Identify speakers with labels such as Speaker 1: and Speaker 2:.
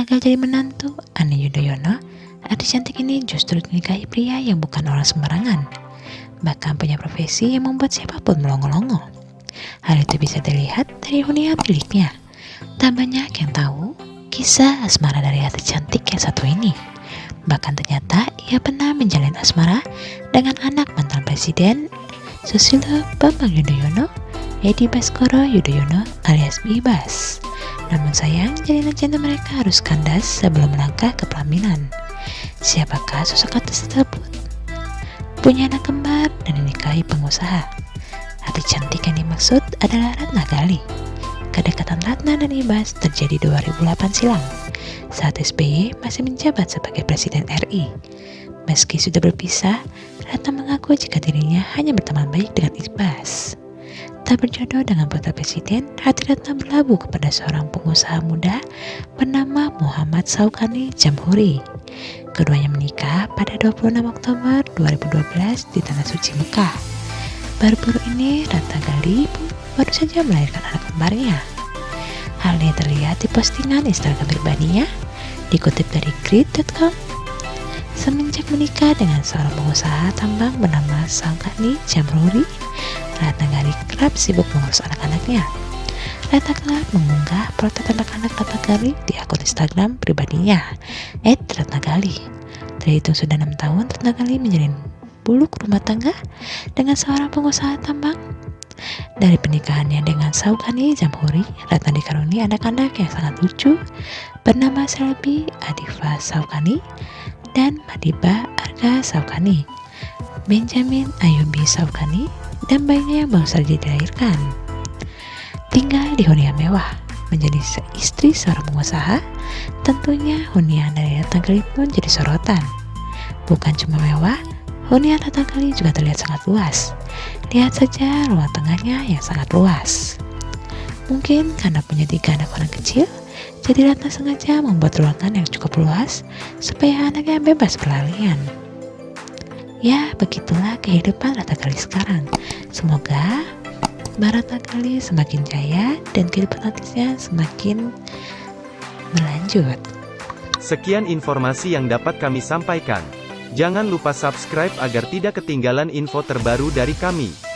Speaker 1: gagal jadi menantu Ani Yudhoyono, artis cantik ini justru dinikahi pria yang bukan orang sembarangan. Bahkan punya profesi yang membuat siapa pun melongo-longo. Hal itu bisa dilihat dari hunian miliknya. Tak banyak yang tahu kisah asmara dari artis cantik yang satu ini. Bahkan ternyata ia pernah menjalin asmara dengan anak mantan presiden Susilo Bambang Yudhoyono, Edi Baskoro Yudhoyono alias Bibas. Namun sayang, jalinan cinta mereka harus kandas sebelum melangkah ke pelaminan. Siapakah sosok artis tersebut? Punya anak kembar dan dinikahi pengusaha. Hati cantik yang dimaksud adalah Ratna Gali. Kedekatan Ratna dan Ibas terjadi 2008 silam saat SBY masih menjabat sebagai Presiden RI. Meski sudah berpisah, Ratna mengaku jika dirinya hanya berteman baik dengan Ibas. Tak berjodoh dengan putra presiden, hati Ratna berlabuh kepada seorang pengusaha muda bernama Muhammad Saukani Jamhuri. Keduanya menikah pada 26 Oktober 2012 di Tanah Suci Mekah. Baru-baru ini Ratna Gali baru saja melahirkan anak kembarnya. Hal ini terlihat di postingan Instagram pribadinya, dikutip dari grid.com. Semenjak menikah dengan seorang pengusaha tambang bernama Saukani Jamhuri, Ratna Gali kerap sibuk mengurus anak-anaknya. Ratna kerap mengunggah protes anak-anak Ratna Gali di akun Instagram pribadinya, @ratnagali. Terhitung sudah enam tahun, Ratna Gali menjalin buluk rumah tangga dengan seorang pengusaha tambang. Dari pernikahannya dengan Saukani Jamhuri, Ratna dikaruni anak-anak yang sangat lucu bernama Selby Adifa Saukani dan Madiba Arga Saukani, Benjamin Ayubi Saukani, dan bayinya yang baru saja dilahirkan. Tinggal di hunian mewah, menjadi istri seorang pengusaha, tentunya hunian dari Ratna Gali pun jadi sorotan. Bukan cuma mewah, hunian Ratna Gali juga terlihat sangat luas. Lihat saja ruang tengahnya yang sangat luas. Mungkin karena punya tiga anak orang kecil, jadi Ratna sengaja membuat ruangan yang cukup luas supaya anaknya bebas berlarian. Ya, begitulah kehidupan Rata Kali sekarang. Semoga Barata Kali semakin jaya dan kehidupan artisnya semakin berlanjut.
Speaker 2: Sekian informasi yang dapat kami sampaikan. Jangan lupa subscribe agar tidak ketinggalan info terbaru dari kami.